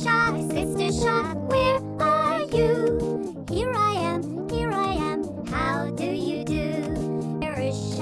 Shop, Sister Shop, where are you? Here I am, here I am, how do you do? There is